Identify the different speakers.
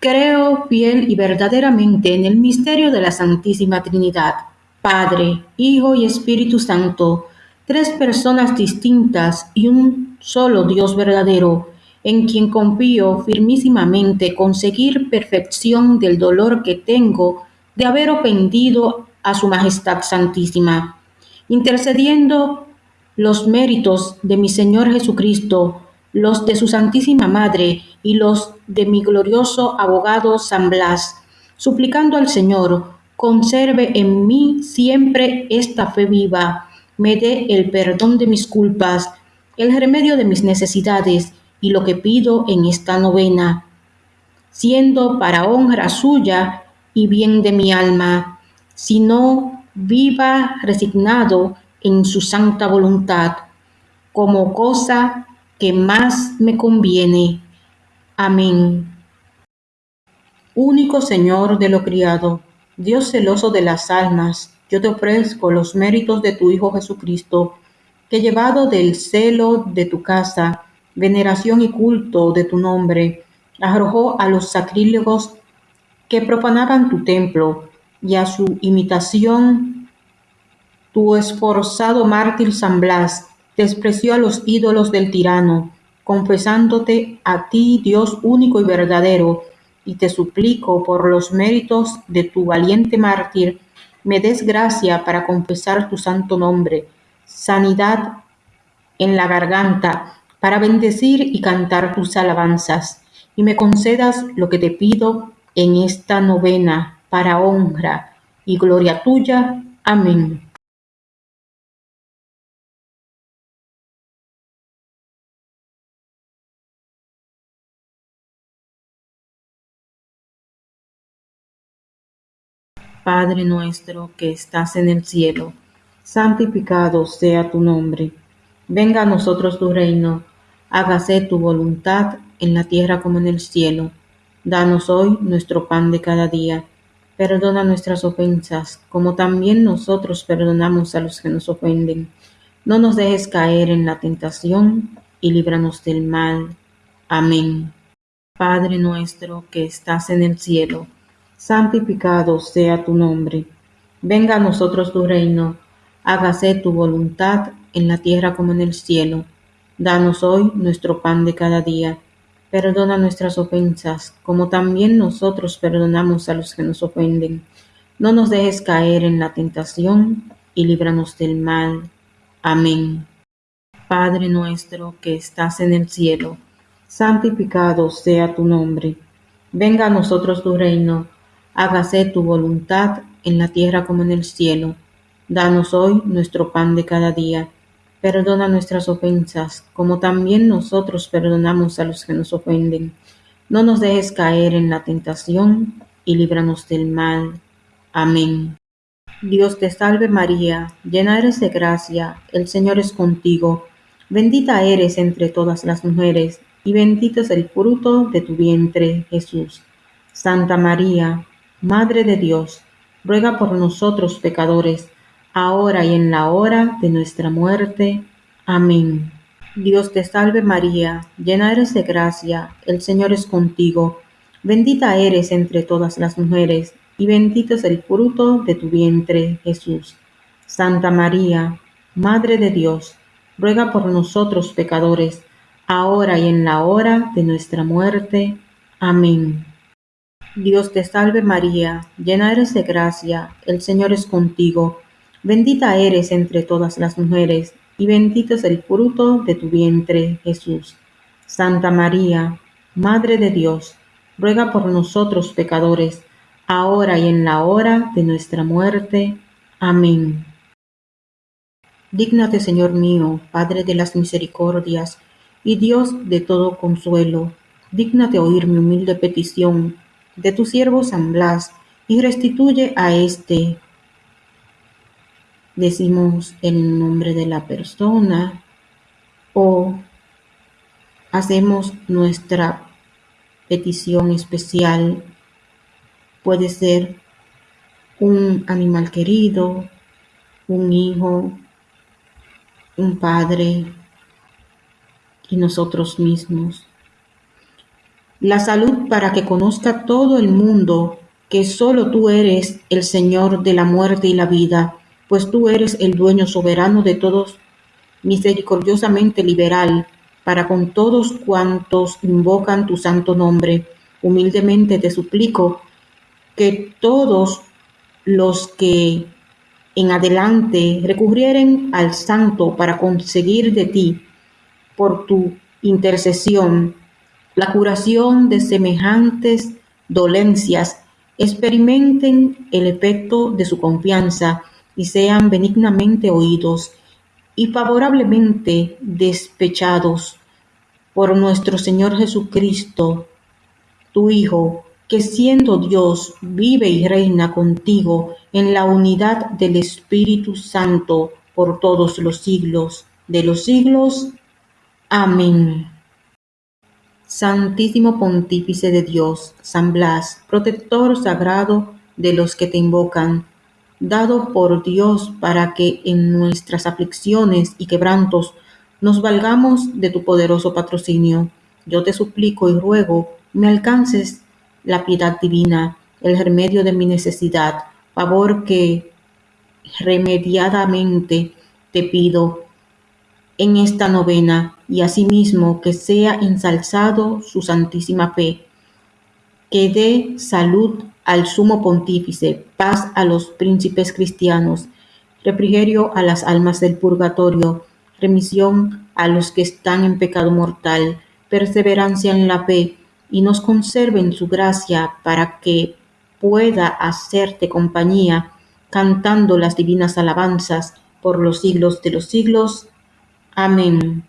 Speaker 1: Creo fiel y verdaderamente en el misterio de la Santísima Trinidad, Padre, Hijo y Espíritu Santo, tres personas distintas y un solo Dios verdadero, en quien confío firmísimamente conseguir perfección del dolor que tengo de haber ofendido a Su Majestad Santísima, intercediendo los méritos de mi Señor Jesucristo los de su Santísima Madre y los de mi glorioso abogado San Blas, suplicando al Señor, conserve en mí siempre esta fe viva, me dé el perdón de mis culpas, el remedio de mis necesidades y lo que pido en esta novena, siendo para honra suya y bien de mi alma, sino viva resignado en su santa voluntad, como cosa que más me conviene. Amén. Único Señor de lo criado, Dios celoso de las almas, yo te ofrezco los méritos de tu Hijo Jesucristo, que llevado del celo de tu casa, veneración y culto de tu nombre, arrojó a los sacrílegos que profanaban tu templo, y a su imitación tu esforzado mártir San Blas, despreció a los ídolos del tirano, confesándote a ti, Dios único y verdadero, y te suplico por los méritos de tu valiente mártir, me des gracia para confesar tu santo nombre, sanidad en la garganta, para bendecir y cantar tus alabanzas, y me concedas lo que te pido en esta novena, para honra y gloria tuya. Amén. Padre nuestro que estás en el cielo, santificado sea tu nombre. Venga a nosotros tu reino, hágase tu voluntad en la tierra como en el cielo. Danos hoy nuestro pan de cada día. Perdona nuestras ofensas, como también nosotros perdonamos a los que nos ofenden. No nos dejes caer en la tentación y líbranos del mal. Amén. Padre nuestro que estás en el cielo, santificado sea tu nombre. Venga a nosotros tu reino, hágase tu voluntad en la tierra como en el cielo. Danos hoy nuestro pan de cada día. Perdona nuestras ofensas, como también nosotros perdonamos a los que nos ofenden. No nos dejes caer en la tentación y líbranos del mal. Amén. Padre nuestro que estás en el cielo, santificado sea tu nombre. Venga a nosotros tu reino hágase tu voluntad en la tierra como en el cielo. Danos hoy nuestro pan de cada día. Perdona nuestras ofensas, como también nosotros perdonamos a los que nos ofenden. No nos dejes caer en la tentación y líbranos del mal. Amén. Dios te salve María, llena eres de gracia, el Señor es contigo. Bendita eres entre todas las mujeres, y bendito es el fruto de tu vientre, Jesús. Santa María, Madre de Dios, ruega por nosotros pecadores, ahora y en la hora de nuestra muerte. Amén. Dios te salve María, llena eres de gracia, el Señor es contigo, bendita eres entre todas las mujeres, y bendito es el fruto de tu vientre, Jesús. Santa María, Madre de Dios, ruega por nosotros pecadores, ahora y en la hora de nuestra muerte. Amén. Dios te salve María, llena eres de gracia, el Señor es contigo, bendita eres entre todas las mujeres, y bendito es el fruto de tu vientre, Jesús. Santa María, Madre de Dios, ruega por nosotros pecadores, ahora y en la hora de nuestra muerte. Amén. Dígnate, Señor mío, Padre de las misericordias, y Dios de todo consuelo, dígnate oír mi humilde petición de tu siervo San Blas, y restituye a este. Decimos el nombre de la persona o hacemos nuestra petición especial. Puede ser un animal querido, un hijo, un padre y nosotros mismos. La salud para que conozca todo el mundo que solo tú eres el Señor de la muerte y la vida, pues tú eres el dueño soberano de todos, misericordiosamente liberal, para con todos cuantos invocan tu santo nombre. Humildemente te suplico que todos los que en adelante recurrieren al santo para conseguir de ti, por tu intercesión, la curación de semejantes dolencias, experimenten el efecto de su confianza y sean benignamente oídos y favorablemente despechados por nuestro Señor Jesucristo, tu Hijo, que siendo Dios vive y reina contigo en la unidad del Espíritu Santo por todos los siglos de los siglos. Amén. Santísimo Pontífice de Dios, San Blas, protector sagrado de los que te invocan, dado por Dios para que en nuestras aflicciones y quebrantos nos valgamos de tu poderoso patrocinio. Yo te suplico y ruego me alcances la piedad divina, el remedio de mi necesidad, favor que remediadamente te pido en esta novena y asimismo que sea ensalzado su santísima fe, que dé salud al sumo pontífice, paz a los príncipes cristianos, refrigerio a las almas del purgatorio, remisión a los que están en pecado mortal, perseverancia en la fe, y nos conserve en su gracia para que pueda hacerte compañía, cantando las divinas alabanzas por los siglos de los siglos. Amén.